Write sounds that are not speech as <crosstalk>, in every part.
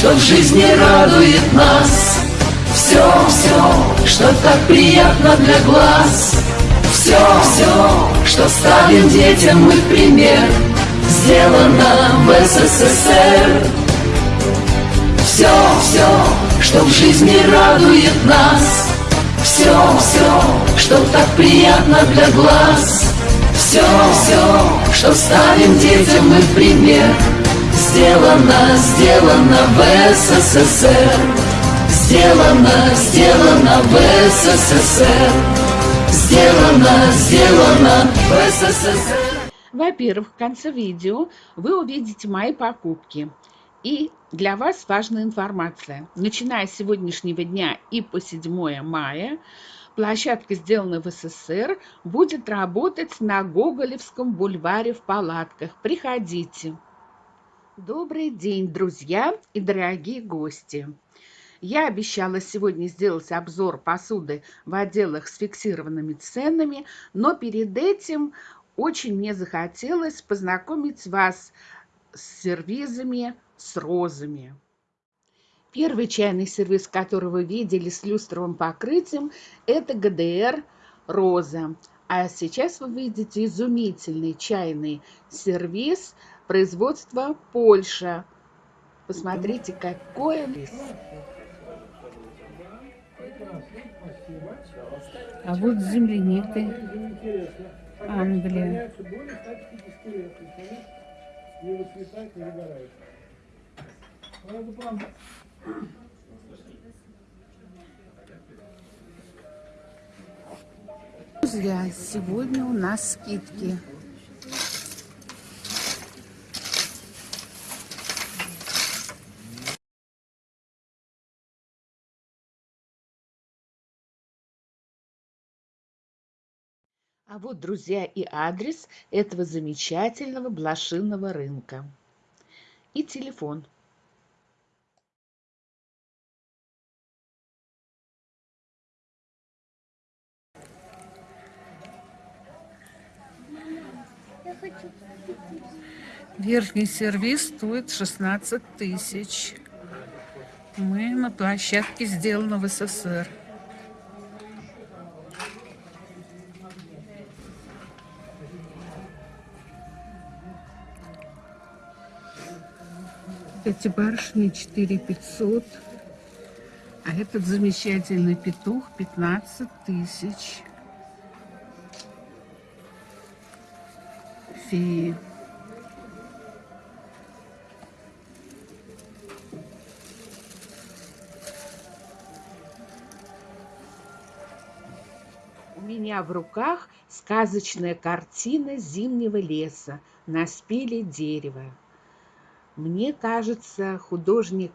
что в жизни радует нас. Все, все, что так приятно для глаз. Все, все, что ставим детям мы в пример, сделано в СССР. Все, все, что в жизни радует нас. Все, все, что так приятно для глаз. Все, все, что ставим детям мы в пример, сделано, сделано в СССР. Сделано, сделано в СССР. Сделано, сделано в СССР. Во-первых, в конце видео вы увидите мои покупки. И для вас важная информация. Начиная с сегодняшнего дня и по 7 мая площадка, сделанная в СССР, будет работать на Гоголевском бульваре в палатках. Приходите. Добрый день, друзья и дорогие гости. Я обещала сегодня сделать обзор посуды в отделах с фиксированными ценами, но перед этим очень мне захотелось познакомить вас с сервизами с розами. Первый чайный сервис, который вы видели с люстровым покрытием, это ГДР «Роза». А сейчас вы видите изумительный чайный сервис производства Польша. Посмотрите, какой он. А вот с земляникой Англия. Друзья, сегодня у нас скидки. А вот, друзья, и адрес этого замечательного блошиного рынка. И телефон Верхний сервис стоит 16 тысяч. Мы на площадке сделано в СССР. Эти барышни 4 500. А этот замечательный петух 15 тысяч. Феи. У меня в руках сказочная картина зимнего леса на спиле дерева. Мне кажется, художник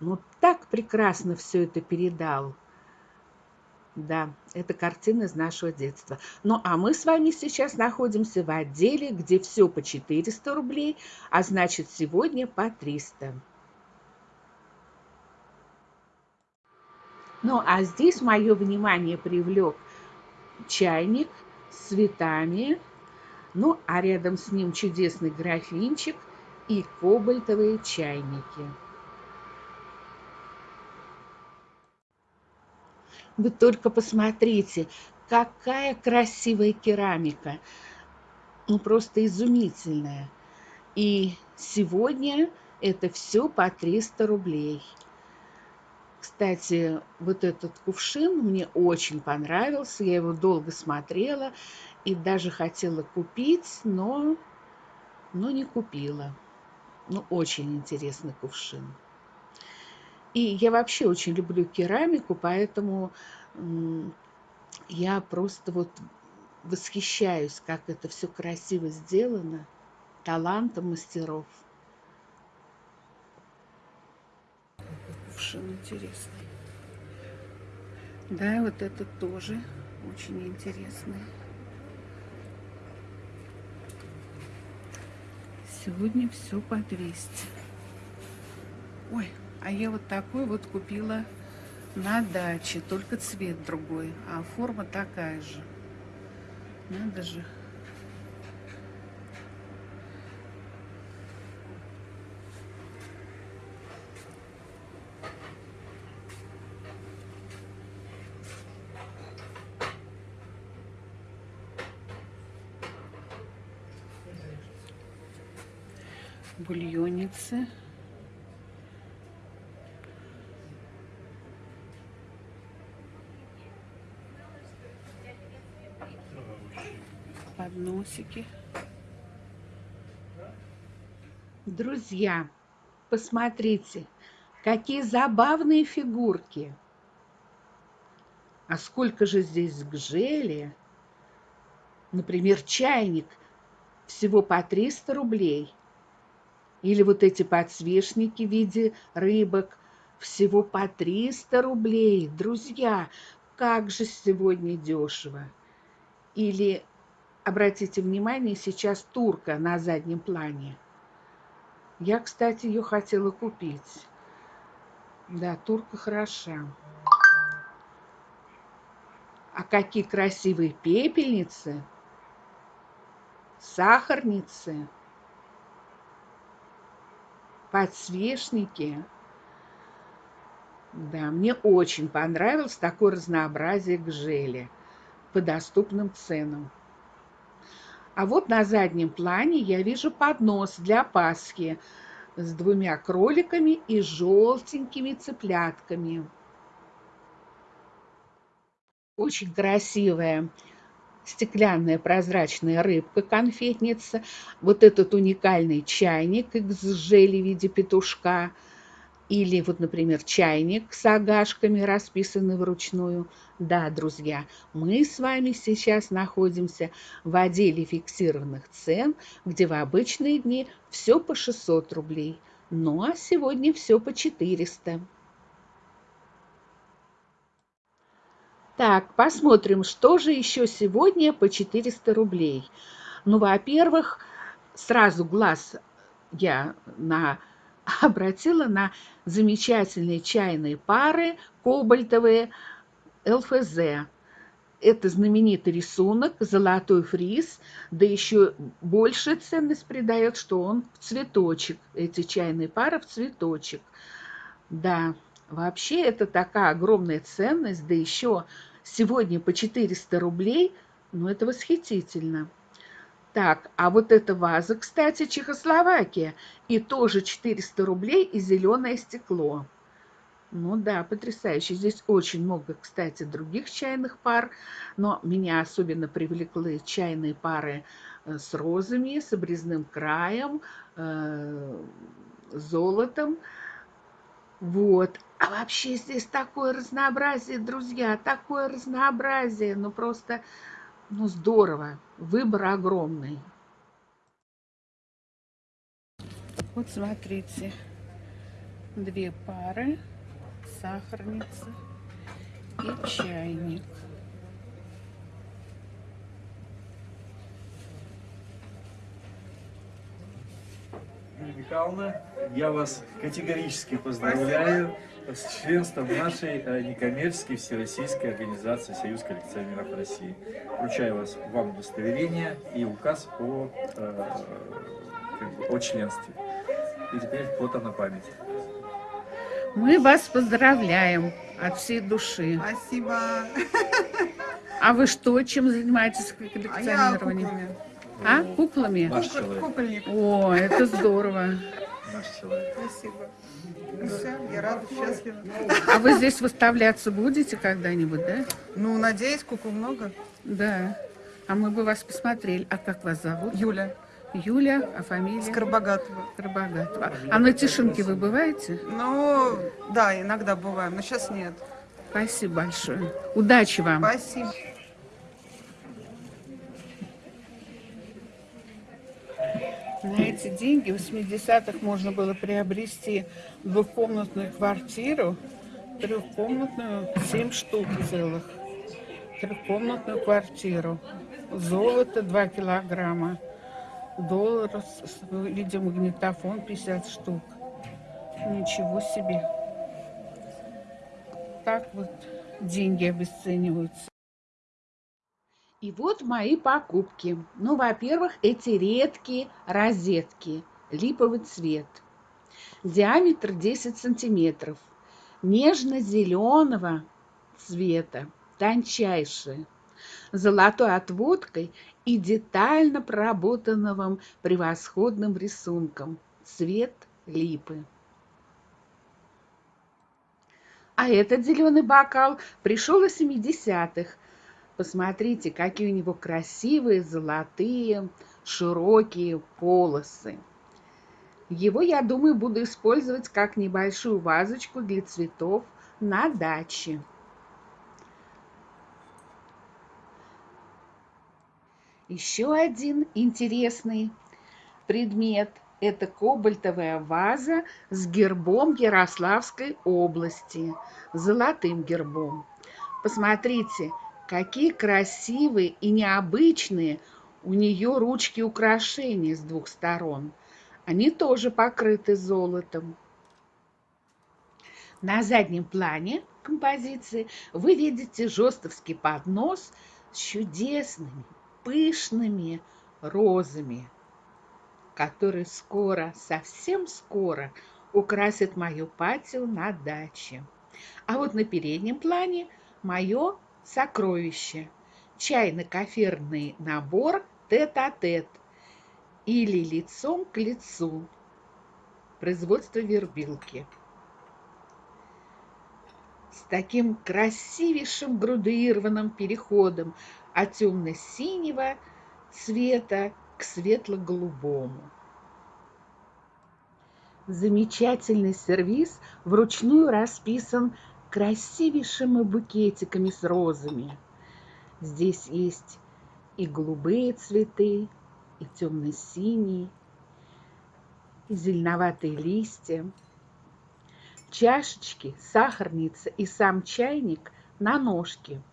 ну так прекрасно все это передал. Да, это картина из нашего детства. Ну, а мы с вами сейчас находимся в отделе, где все по 400 рублей, а значит, сегодня по 300. Ну, а здесь мое внимание привлек чайник с цветами, ну, а рядом с ним чудесный графинчик – и кобальтовые чайники. Вы только посмотрите, какая красивая керамика. Ну, просто изумительная. И сегодня это все по 300 рублей. Кстати, вот этот кувшин мне очень понравился. Я его долго смотрела и даже хотела купить, но, но не купила. Ну, очень интересный кувшин. И я вообще очень люблю керамику, поэтому я просто вот восхищаюсь, как это все красиво сделано, талантом мастеров. Кувшин интересный. Да, вот это тоже очень интересный. Сегодня все по 200. Ой, а я вот такой вот купила на даче, только цвет другой, а форма такая же. Надо же. Бульонницы. Подносики. Друзья, посмотрите, какие забавные фигурки. А сколько же здесь гжели? Например, чайник всего по 300 рублей. Или вот эти подсвечники в виде рыбок всего по 300 рублей. Друзья, как же сегодня дешево. Или, обратите внимание, сейчас турка на заднем плане. Я, кстати, ее хотела купить. Да, турка хороша. А какие красивые пепельницы, сахарницы, подсвечники. Да, мне очень понравилось такое разнообразие гжели по доступным ценам. А вот на заднем плане я вижу поднос для Пасхи с двумя кроликами и желтенькими цыплятками. Очень красивая стеклянная прозрачная рыбка-конфетница, вот этот уникальный чайник из жели в виде петушка, или вот, например, чайник с агашками, расписанный вручную. Да, друзья, мы с вами сейчас находимся в отделе фиксированных цен, где в обычные дни все по 600 рублей, ну а сегодня все по 400. Так, посмотрим, что же еще сегодня по 400 рублей. Ну, во-первых, сразу глаз я на, <laughs> обратила на замечательные чайные пары кобальтовые ЛФЗ. Это знаменитый рисунок, золотой фриз, да еще больше ценность придает, что он в цветочек, эти чайные пары в цветочек. Да, вообще это такая огромная ценность, да еще сегодня по 400 рублей, ну это восхитительно. Так, а вот эта ваза, кстати, Чехословакия, и тоже 400 рублей и зеленое стекло. Ну да, потрясающе. Здесь очень много, кстати, других чайных пар, но меня особенно привлекли чайные пары э, с розами, с обрезным краем, э, золотом. Вот. А вообще здесь такое разнообразие, друзья, такое разнообразие, ну просто, ну здорово, выбор огромный. Вот смотрите, две пары, сахарница и чайник. Михайловна, я вас категорически поздравляю с членством нашей э, некоммерческой всероссийской организации «Союз коллекционеров России». Вручаю вас, вам удостоверение и указ о, э, о членстве. И теперь фото на память. Мы вас поздравляем от всей души. Спасибо. А вы что, чем занимаетесь коллекционированием? А я а? Куклами? Наш. Кукольник. О, это здорово. Наш человек. Спасибо. Ну все, я рада, счастлива. А вы здесь выставляться будете когда-нибудь, да? Ну, надеюсь, кукол много. Да. А мы бы вас посмотрели. А как вас зовут? Юля. Юля, а фамилия? Скоробогатова. Скоробогатова. А на Тишинке вы бываете? Ну, да, иногда бываем, но сейчас нет. Спасибо большое. Удачи вам. Спасибо. На эти деньги в 80-х можно было приобрести двухкомнатную квартиру, трехкомнатную, 7 штук целых, трехкомнатную квартиру, золото 2 килограмма, доллар, видеомагнитофон 50 штук. Ничего себе. Так вот деньги обесцениваются. И вот мои покупки. Ну, во-первых, эти редкие розетки, липовый цвет. Диаметр 10 сантиметров. Нежно-зеленого цвета, тончайшие. Золотой отводкой и детально проработанным превосходным рисунком. цвет липы. А этот зеленый бокал пришел из 70-х. Посмотрите, какие у него красивые, золотые, широкие полосы. Его, я думаю, буду использовать как небольшую вазочку для цветов на даче. Еще один интересный предмет – это кобальтовая ваза с гербом Ярославской области, золотым гербом. Посмотрите, какие красивые и необычные у нее ручки украшения с двух сторон. Они тоже покрыты золотом. На заднем плане композиции вы видите жестовский поднос с чудесными пышными розами, которые скоро, совсем скоро украсят мою патио на даче. А вот на переднем плане мое сокровище – чайно-коферный набор тет-а-тет. Или лицом к лицу. Производство вербилки. С таким красивейшим градуированным переходом от темно-синего цвета к светло-голубому. Замечательный сервиз вручную расписан красивейшими букетиками с розами. Здесь есть и голубые цветы, и темно-синие, и зеленоватые листья. Чашечки, сахарница и сам чайник на ножке –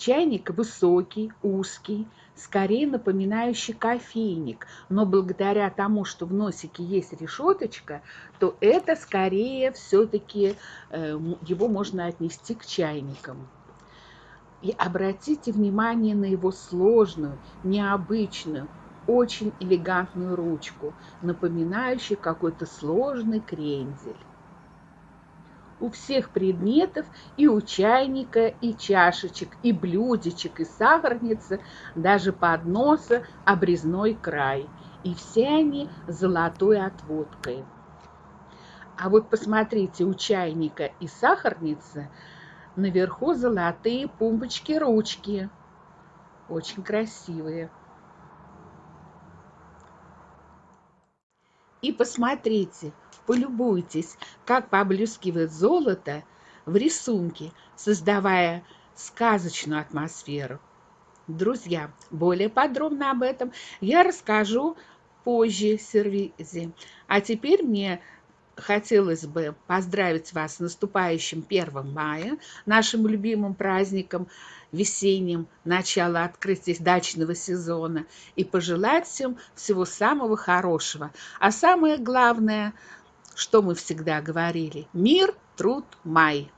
Чайник высокий, узкий, скорее напоминающий кофейник, но благодаря тому, что в носике есть решеточка, то это скорее все-таки э, его можно отнести к чайникам. И обратите внимание на его сложную, необычную, очень элегантную ручку, напоминающую какой-то сложный крендель у всех предметов, и у чайника, и чашечек, и блюдечек, и сахарницы, даже подноса обрезной край. И все они золотой отводкой. А вот посмотрите, у чайника и сахарницы наверху золотые пумпочки-ручки. Очень красивые. И посмотрите, полюбуйтесь, как поблескивает золото в рисунке, создавая сказочную атмосферу. Друзья, более подробно об этом я расскажу позже в сервизе. А теперь мне хотелось бы поздравить вас с наступающим 1 мая, нашим любимым праздником, весенним, начало открытия дачного сезона, и пожелать всем всего самого хорошего. А самое главное – что мы всегда говорили. Мир, труд, май.